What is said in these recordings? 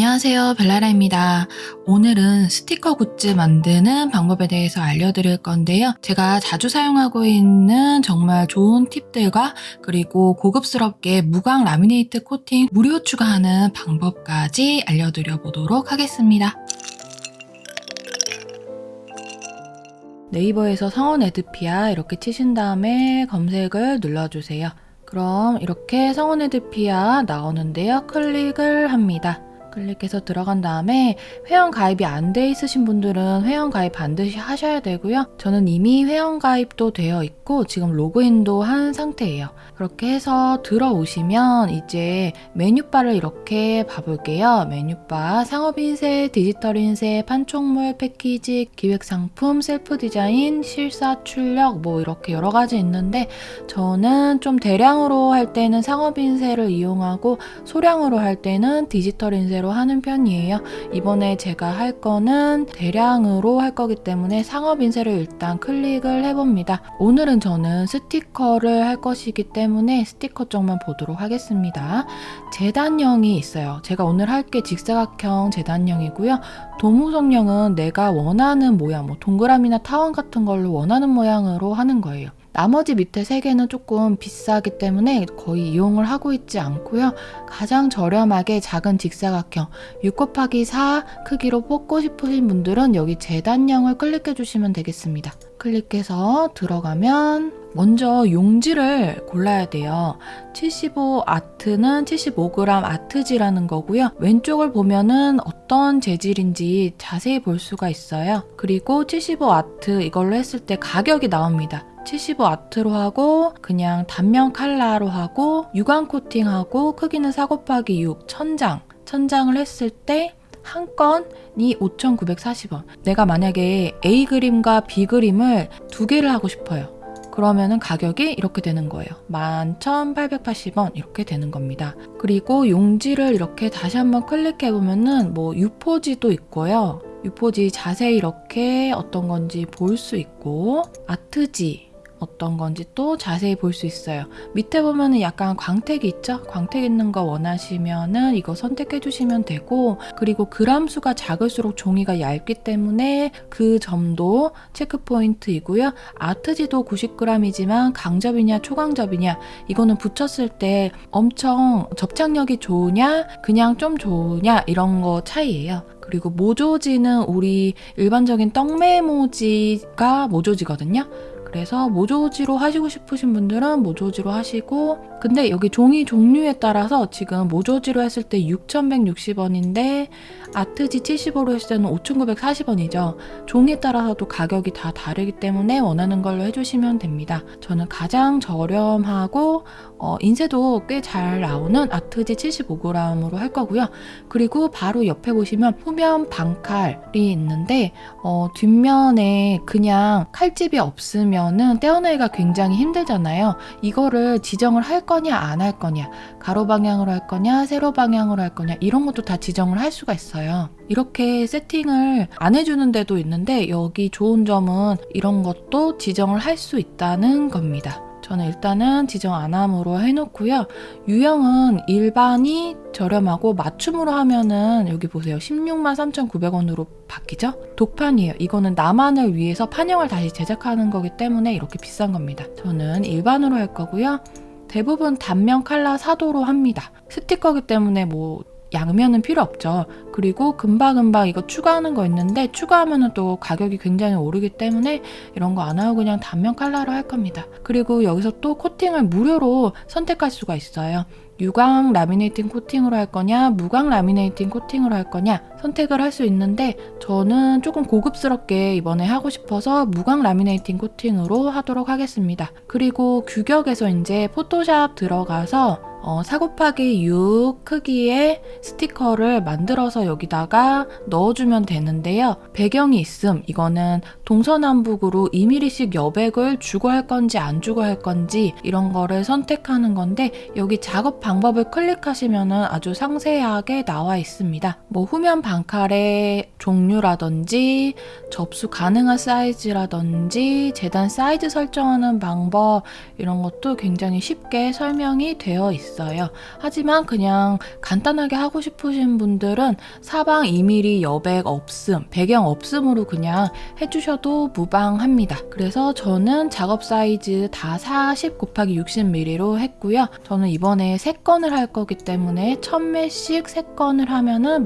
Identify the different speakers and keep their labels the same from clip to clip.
Speaker 1: 안녕하세요 벨라라입니다. 오늘은 스티커 굿즈 만드는 방법에 대해서 알려드릴 건데요. 제가 자주 사용하고 있는 정말 좋은 팁들과 그리고 고급스럽게 무광 라미네이트 코팅 무료 추가하는 방법까지 알려드려 보도록 하겠습니다. 네이버에서 성원 에드피아 이렇게 치신 다음에 검색을 눌러주세요. 그럼 이렇게 성원 에드피아 나오는데요. 클릭을 합니다. 클릭해서 들어간 다음에 회원 가입이 안 돼 있으신 분들은 회원 가입 반드시 하셔야 되고요. 저는 이미 회원 가입도 되어 있고 지금 로그인도 한 상태예요. 그렇게 해서 들어오시면 이제 메뉴바를 이렇게 봐볼게요. 메뉴바 상업인쇄, 디지털인쇄, 판촉물, 패키지, 기획상품, 셀프 디자인, 실사, 출력 뭐 이렇게 여러 가지 있는데 저는 좀 대량으로 할 때는 상업인쇄를 이용하고 소량으로 할 때는 디지털인쇄 대로 하는 편이에요. 이번에 제가 할 거는 대량으로 할 거기 때문에 상업 인쇄를 일단 클릭을 해봅니다. 오늘은 저는 스티커를 할 것이기 때문에 스티커 쪽만 보도록 하겠습니다. 재단형이 있어요. 제가 오늘 할 게 직사각형 재단형이고요. 도무성형은 내가 원하는 모양, 뭐 동그라미나 타원 같은 걸로 원하는 모양으로 하는 거예요. 나머지 밑에 세 개는 조금 비싸기 때문에 거의 이용을 하고 있지 않고요. 가장 저렴하게 작은 직사각형 6 곱하기 4 크기로 뽑고 싶으신 분들은 여기 재단형을 클릭해 주시면 되겠습니다. 클릭해서 들어가면 먼저 용지를 골라야 돼요. 75 아트는 75g 아트지라는 거고요. 왼쪽을 보면은 어떤 재질인지 자세히 볼 수가 있어요. 그리고 75 아트 이걸로 했을 때 가격이 나옵니다. 75 아트로 하고 그냥 단면 칼라로 하고 유광 코팅하고 크기는 4 곱하기 6 천장 천장을 했을 때한 건이 5,940원. 내가 만약에 A 그림과 B 그림을 두 개를 하고 싶어요. 그러면은 가격이 이렇게 되는 거예요. 11,880원 이렇게 되는 겁니다. 그리고 용지를 이렇게 다시 한번 클릭해 보면은 뭐 유포지도 있고요. 유포지 자세히 이렇게 어떤 건지 볼 수 있고 아트지 어떤 건지 또 자세히 볼 수 있어요. 밑에 보면은 약간 광택이 있죠? 광택 있는 거 원하시면은 이거 선택해 주시면 되고 그리고 그람 수가 작을수록 종이가 얇기 때문에 그 점도 체크 포인트이고요. 아트지도 90g이지만 강접이냐 초강접이냐 이거는 붙였을 때 엄청 접착력이 좋으냐 그냥 좀 좋으냐 이런 거 차이예요. 그리고 모조지는 우리 일반적인 떡메모지가 모조지거든요. 그래서 모조지로 하시고 싶으신 분들은 모조지로 하시고 근데 여기 종이 종류에 따라서 지금 모조지로 했을 때 6,160원인데 아트지 75로 했을 때는 5,940원이죠. 종이에 따라서도 가격이 다 다르기 때문에 원하는 걸로 해주시면 됩니다. 저는 가장 저렴하고 어, 인쇄도 꽤 잘 나오는 아트지 75g으로 할 거고요. 그리고 바로 옆에 보시면 후면 반칼이 있는데 어, 뒷면에 그냥 칼집이 없으면 은 떼어내기가 굉장히 힘들잖아요. 이거를 지정을 할 거냐 안 할 거냐 가로 방향으로 할 거냐 세로 방향으로 할 거냐 이런 것도 다 지정을 할 수가 있어요. 이렇게 세팅을 안 해주는 데도 있는데 여기 좋은 점은 이런 것도 지정을 할 수 있다는 겁니다. 저는 일단은 지정 안 함으로 해놓고요. 유형은 일반이 저렴하고 맞춤으로 하면은 여기 보세요. 16만 3,900원으로 바뀌죠? 독판이에요. 이거는 나만을 위해서 판형을 다시 제작하는 거기 때문에 이렇게 비싼 겁니다. 저는 일반으로 할 거고요. 대부분 단면 칼라 사도로 합니다. 스티커기 때문에 뭐 양면은 필요 없죠. 그리고 금방금방 이거 추가하는 거 있는데 추가하면 또 가격이 굉장히 오르기 때문에 이런 거 안 하고 그냥 단면 칼라로 할 겁니다. 그리고 여기서 또 코팅을 무료로 선택할 수가 있어요. 유광 laminating 코팅으로 할 거냐 무광 laminating 코팅으로 할 거냐 선택을 할 수 있는데 저는 조금 고급스럽게 이번에 하고 싶어서 무광 laminating 코팅으로 하도록 하겠습니다. 그리고 규격에서 이제 포토샵 들어가서 어, 4 곱하기 6 크기의 스티커를 만들어서 여기다가 넣어주면 되는데요. 배경이 있음. 이거는 동서남북으로 2mm씩 여백을 주고 할 건지 안 주고 할 건지 이런 거를 선택하는 건데 여기 작업 방법을 클릭하시면 아주 상세하게 나와 있습니다. 뭐 후면 방칼의 종류라든지 접수 가능한 사이즈라든지 재단 사이즈 설정하는 방법 이런 것도 굉장히 쉽게 설명이 되어 있어요. 하지만 그냥 간단하게 하고 싶으신 분들은 사방 2mm 여백 없음, 배경 없음으로 그냥 해주셔도 무방합니다. 그래서 저는 작업 사이즈 다 40 곱하기 60mm로 했고요. 저는 이번에 3건을 할 거기 때문에 1000매씩 3건을 하면은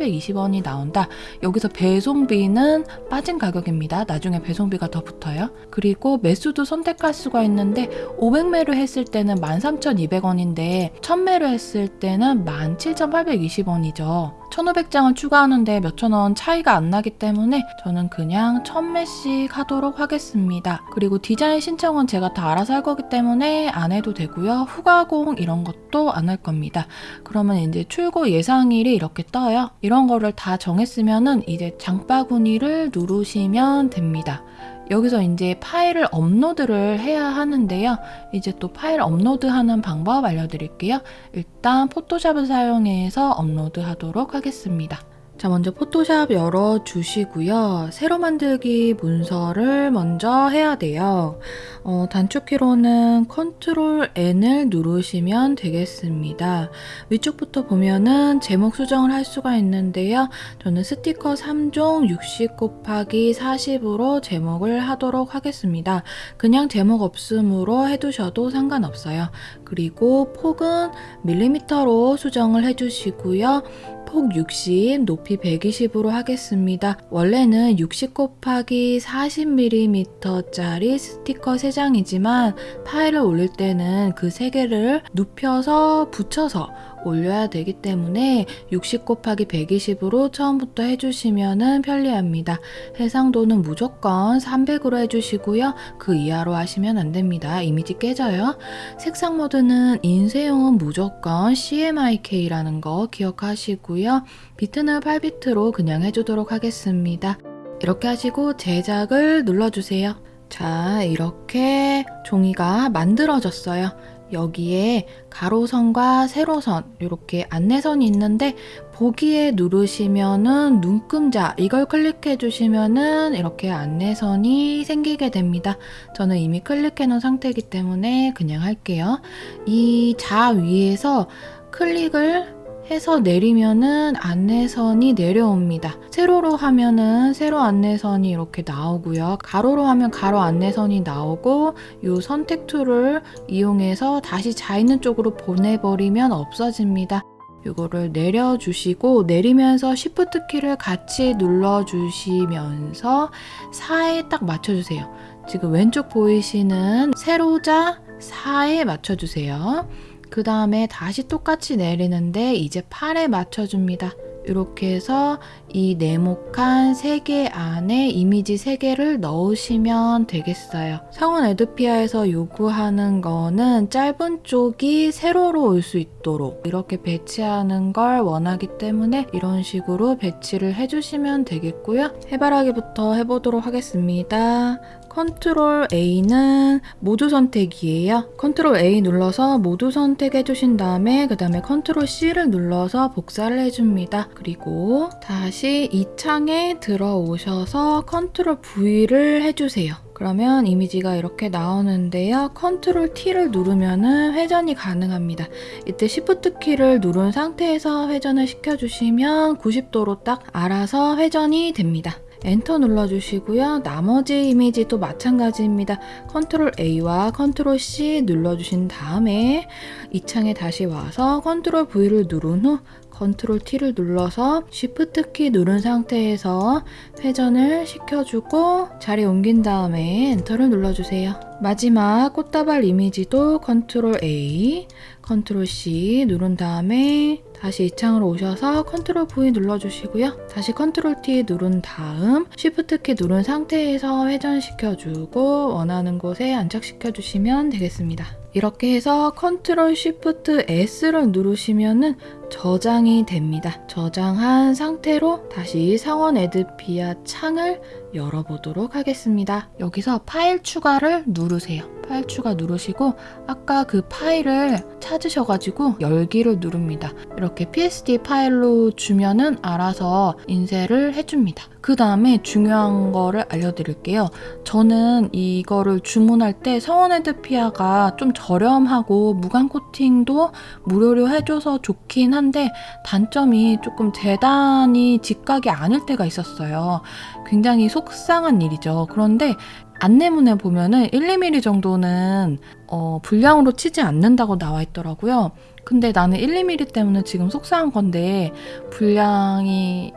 Speaker 1: 17,820원이 나온다. 여기서 배송비는 빠진 가격입니다. 나중에 배송비가 더 붙어요. 그리고 매수도 선택할 수가 있는데 500매를 했을 때는 13,200원인데 1000매를 했을 때는 17,820원이죠. 1500장을 추가하는데 몇천 원 차이가 안 나기 때문에 저는 그냥 1000매씩 하도록 하겠습니다. 그리고 디자인 신청은 제가 다 알아서 할 거기 때문에 안 해도 되고요. 후가공 이런 것도 안 할 겁니다. 그러면 이제 출고 예상일이 이렇게 떠요. 이런 거를 다 정했으면은 이제 장바구니를 누르시면 됩니다. 여기서 이제 파일을 업로드를 해야 하는데요. 이제 또 파일 업로드하는 방법 알려드릴게요. 일단 포토샵을 사용해서 업로드 하도록 하겠습니다. 자, 먼저 포토샵 열어주시고요. 새로 만들기 문서를 먼저 해야 돼요. 어, 단축키로는 Control N을 누르시면 되겠습니다. 위쪽부터 보면은 제목 수정을 할 수가 있는데요. 저는 스티커 3종 60 곱하기 40으로 제목을 하도록 하겠습니다. 그냥 제목 없음으로 해두셔도 상관없어요. 그리고 폭은 밀리미터로 수정을 해주시고요. 폭 60, 높이 120으로 하겠습니다. 원래는 60 곱하기 40mm짜리 스티커 3장이지만 파일을 올릴 때는 그 3개를 눕혀서 붙여서 올려야 되기 때문에 60 곱하기 120으로 처음부터 해주시면 편리합니다. 해상도는 무조건 300으로 해주시고요. 그 이하로 하시면 안 됩니다. 이미지 깨져요. 색상 모드는 인쇄용은 무조건 CMYK라는 거 기억하시고요. 비트는 8비트로 그냥 해주도록 하겠습니다. 이렇게 하시고 제작을 눌러주세요. 자, 이렇게 종이가 만들어졌어요. 여기에 가로선과 세로선 이렇게 안내선이 있는데 보기에 누르시면은 눈금자 이걸 클릭해 주시면은 이렇게 안내선이 생기게 됩니다. 저는 이미 클릭해 놓은 상태이기 때문에 그냥 할게요. 이자 위에서 클릭을 해서 내리면은 안내선이 내려옵니다. 세로로 하면은 세로 안내선이 이렇게 나오고요. 가로로 하면 가로 안내선이 나오고 이 선택 tool을 이용해서 다시 자 있는 쪽으로 보내버리면 없어집니다. 이거를 내려주시고 내리면서 Shift 키를 같이 눌러주시면서 4에 딱 맞춰주세요. 지금 왼쪽 보이시는 세로자 4에 맞춰주세요. 그 다음에 다시 똑같이 내리는데 이제 8에 맞춰줍니다. 이렇게 해서 이 네모칸 3개 안에 이미지 3개를 넣으시면 되겠어요. 성원 애드피아에서 요구하는 거는 짧은 쪽이 세로로 올 수 있도록 이렇게 배치하는 걸 원하기 때문에 이런 식으로 배치를 해주시면 되겠고요. 해바라기부터 해보도록 하겠습니다. 컨트롤 A는 모두 선택이에요. 컨트롤 A 눌러서 모두 선택해 주신 다음에 그 다음에 컨트롤 C를 눌러서 복사를 해줍니다. 그리고 다시 이 창에 들어오셔서 컨트롤 V를 해주세요. 그러면 이미지가 이렇게 나오는데요. 컨트롤 T를 누르면 회전이 가능합니다. 이때 Shift 키를 누른 상태에서 회전을 시켜주시면 90도로 딱 알아서 회전이 됩니다. 엔터 눌러주시고요. 나머지 이미지도 마찬가지입니다. 컨트롤 A와 컨트롤 C 눌러주신 다음에 이 창에 다시 와서 컨트롤 V를 누른 후 컨트롤 T를 눌러서 Shift 키 누른 상태에서 회전을 시켜주고 자리 옮긴 다음에 엔터를 눌러주세요. 마지막 꽃다발 이미지도 컨트롤 A, 컨트롤 C 누른 다음에 다시 이 창으로 오셔서 컨트롤 V 눌러주시고요. 다시 컨트롤 T 누른 다음 Shift 키 누른 상태에서 회전시켜주고 원하는 곳에 안착시켜주시면 되겠습니다. 이렇게 해서 컨트롤 Shift S를 누르시면은 저장이 됩니다. 저장한 상태로 다시 상원 에드피아 창을 열어보도록 하겠습니다. 여기서 파일 추가를 누르세요. 파일 추가 누르시고 아까 그 파일을 찾으셔가지고 열기를 누릅니다. 이렇게 PSD 파일로 주면은 알아서 인쇄를 해줍니다. 그 다음에 중요한 거를 알려드릴게요. 저는 이거를 주문할 때 성원 헤드피아가 좀 저렴하고 무광 코팅도 무료로 해줘서 좋긴 한데 단점이 조금 재단이 직각이 아닐 때가 있었어요. 굉장히 속상한 일이죠. 그런데 안내문에 보면은 1, 2mm 정도는 어, 분량으로 치지 않는다고 나와 있더라고요. 근데 나는 1, 2mm 때문에 지금 속상한 건데 분량이지만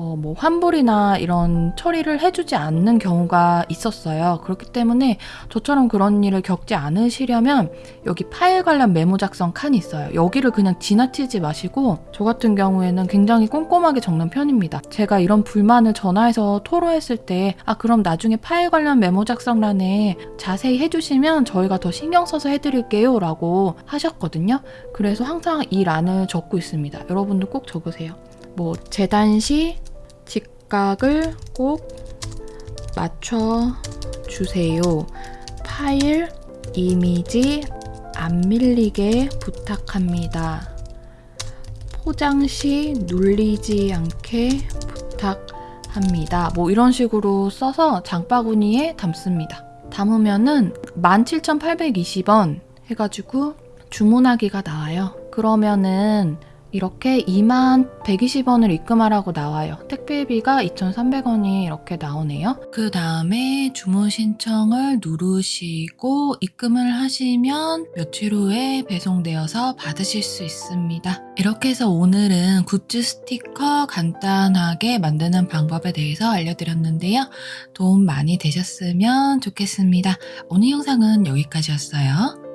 Speaker 1: 어, 뭐 환불이나 이런 처리를 해주지 않는 경우가 있었어요. 그렇기 때문에 저처럼 그런 일을 겪지 않으시려면 여기 파일 관련 메모 작성 칸이 있어요. 여기를 그냥 지나치지 마시고 저 같은 경우에는 굉장히 꼼꼼하게 적는 편입니다. 제가 이런 불만을 전화해서 토로했을 때 아 그럼 나중에 파일 관련 메모 작성란에 자세히 해주시면 저희가 더 신경 써서 해드릴게요 라고 하셨거든요. 그래서 항상 이 란을 적고 있습니다. 여러분도 꼭 적으세요. 뭐 재단 시 직각을 꼭 맞춰 주세요. 파일 이미지 안 밀리게 부탁합니다. 포장 시 눌리지 않게 부탁합니다. 뭐 이런 식으로 써서 장바구니에 담습니다. 담으면은 17,820원 해가지고 주문하기가 나와요. 그러면은 이렇게 2만 120원을 입금하라고 나와요. 택배비가 2,300원이 이렇게 나오네요. 그 다음에 주문 신청을 누르시고 입금을 하시면 며칠 후에 배송되어서 받으실 수 있습니다. 이렇게 해서 오늘은 굿즈 스티커 간단하게 만드는 방법에 대해서 알려드렸는데요. 도움 많이 되셨으면 좋겠습니다. 오늘 영상은 여기까지였어요.